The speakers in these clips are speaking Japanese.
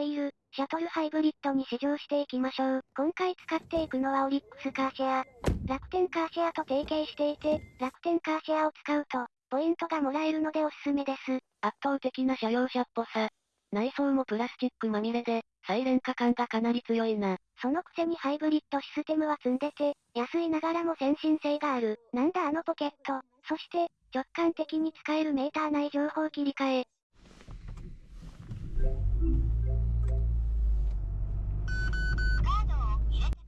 ホイール、シャトルハイブリッドに試乗していきましょう。今回使っていくのはオリックスカーシェア。楽天カーシェアと提携していて、楽天カーシェアを使うと、ポイントがもらえるのでおすすめです。圧倒的な車用車っぽさ。内装もプラスチックまみれで、サイレン化感がかなり強いな。そのくせにハイブリッドシステムは積んでて、安いながらも先進性がある。なんだあのポケット。そして、直感的に使えるメーター内情報切り替え。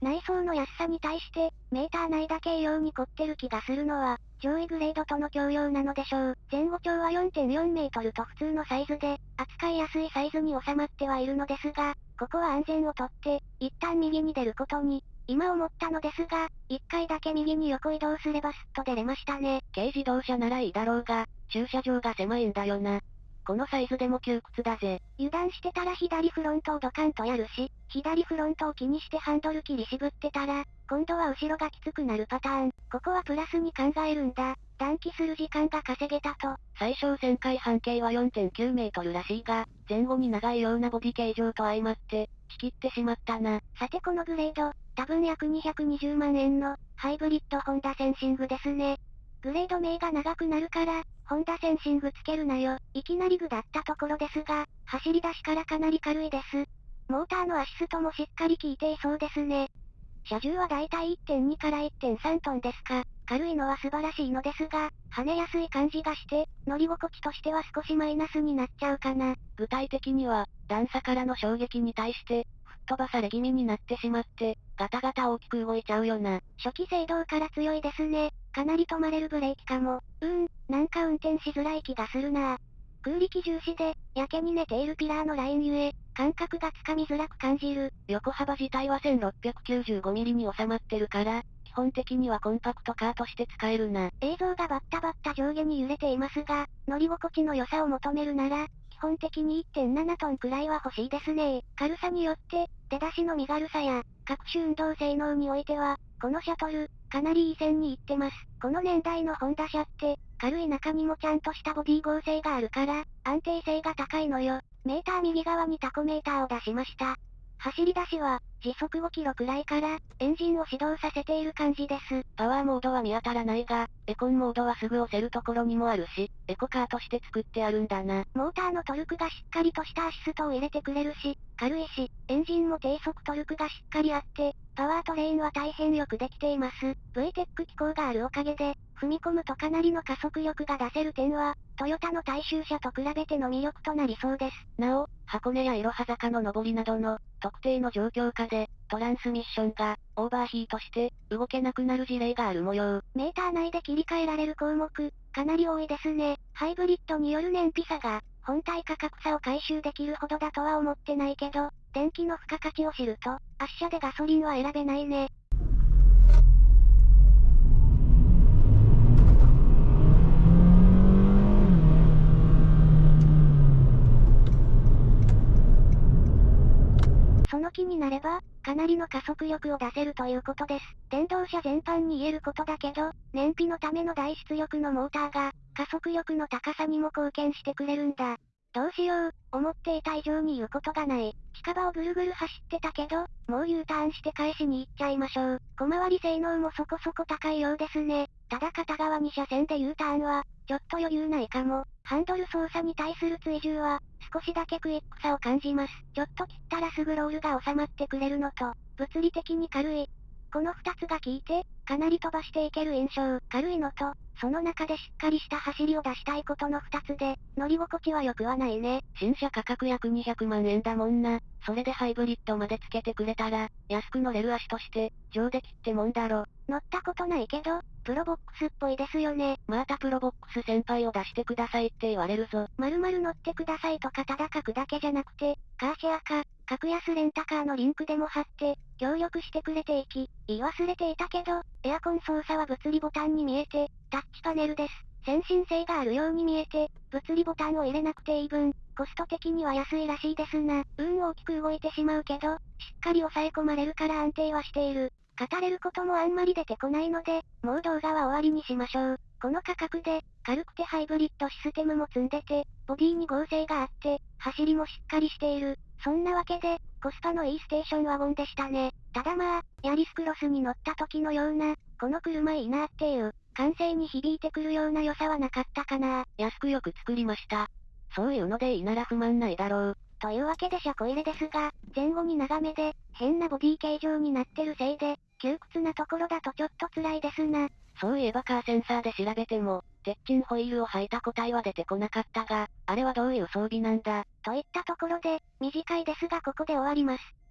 内装の安さに対して、メーター内だけ異様に凝ってる気がするのは、上位グレードとの共用なのでしょう。前後長は4.4メートルと普通のサイズで、扱いやすいサイズに収まってはいるのですが、ここは安全をとって、一旦右に出ることに、今思ったのですが、一回だけ右に横移動すればスッと出れましたね。軽自動車ならいいだろうが、駐車場が狭いんだよな。このサイズでも窮屈だぜ。油断してたら左フロントをドカンとやるし、左フロントを気にしてハンドル切り渋ってたら、今度は後ろがきつくなるパターン。ここはプラスに考えるんだ。暖気する時間が稼げたと。最小旋回半径は4.9メートルらしいが、前後に長いようなボディ形状と相まって、仕切ってしまったな。さてこのグレード、多分約220万円の、ハイブリッドホンダセンシングですね。グレード名が長くなるから、ホンダセンシングつけるなよ。いきなり具だったところですが、走り出しからかなり軽いです。モーターのアシストもしっかり効いていそうですね。車重はだいたい1.2から1.3トンですか。軽いのは素晴らしいのですが、跳ねやすい感じがして、乗り心地としては少しマイナスになっちゃうかな。具体的には、段差からの衝撃に対して、飛ばされ気味になってしまって、ガタガタ大きく動いちゃうよな。初期制動から強いですね。かなり止まれるブレーキかも。うーん、なんか運転しづらい気がするな空力重視で、やけに寝ているピラーのラインゆえ、感覚がつかみづらく感じる。横幅自体は 1695mm に収まってるから、基本的にはコンパクトカーとして使えるな。映像がバッタバッタ上下に揺れていますが、乗り心地の良さを求めるなら、基本的に1.7トンくらいは欲しいですね軽さによって、出だしの身軽さや、各種運動性能においては、このシャトル、かなりいい線に行ってます。この年代のホンダ車って、軽い中にもちゃんとしたボディ剛性があるから、安定性が高いのよ。メーター右側にタコメーターを出しました。走り出しは、時速5キロくらいから、エンジンを始動させている感じです。パワーモードは見当たらないが、エコンモードはすぐ押せるところにもあるし、エコカーとして作ってあるんだな。モーターのトルクがしっかりとしたアシストを入れてくれるし、軽いし、エンジンも低速トルクがしっかりあって、パワートレインは大変よくできています。VTEC 機構があるおかげで、踏み込むとかなりの加速力が出せる点は、トヨタの大衆車と比べての魅力となりそうです。なお、箱根やいろは坂の上りなどの、特定の状況下で、トランスミッションが、オーバーヒートして、動けなくなる事例がある模様。メーター内で切り替えられる項目、かなり多いですね。ハイブリッドによる燃費差が、本体価格差を回収できるほどだとは思ってないけど、電気の付加価値を知ると、圧車でガソリンは選べないね。その気になれば、かなりの加速力を出せるということです。電動車全般に言えることだけど、燃費のための大出力のモーターが、加速力の高さにも貢献してくれるんだ。どうしよう、思っていた以上に言うことがない。近場をぐるぐる走ってたけど、もう U ターンして返しに行っちゃいましょう。小回り性能もそこそこ高いようですね。ただ片側2車線で U ターンは、ちょっと余裕ないかも。ハンドル操作に対する追従は、少しだけクイックさを感じます。ちょっと切ったらすぐロールが収まってくれるのと、物理的に軽い。この二つが効いて、かなり飛ばしていける印象。軽いのと、その中でしっかりした走りを出したいことの二つで、乗り心地は良くはないね。新車価格約200万円だもんな。それでハイブリッドまでつけてくれたら、安く乗れる足として、上出来ってもんだろ。乗ったことないけど、プロボックスっぽいですよね。またプロボックス先輩を出してくださいって言われるぞ。まるまる乗ってくださいとかただ書くだけじゃなくて、カーシェアか、格安レンタカーのリンクでも貼って、協力してくれていき、言い忘れていたけど、エアコン操作は物理ボタンに見えて、タッチパネルです。先進性があるように見えて、物理ボタンを入れなくていい分、コスト的には安いらしいですな。運大きく動いてしまうけど、しっかり抑え込まれるから安定はしている。語れることもあんまり出てこないので、もう動画は終わりにしましょう。この価格で、軽くてハイブリッドシステムも積んでて、ボディに合成があって、走りもしっかりしている。そんなわけで、コスパのいいステーションワゴンでしたね。ただまあ、ヤリスクロスに乗った時のような、この車いいなっていう、感性に響いてくるような良さはなかったかな。安くよく作りました。そういうのでいいなら不満ないだろう。というわけで車庫入れですが、前後に長めで、変なボディ形状になってるせいで、窮屈なところだとちょっと辛いですな。そういえばカーセンサーで調べても、鉄筋ホイールを履いた個体は出てこなかったが、あれはどういう装備なんだといったところで、短いですがここで終わります。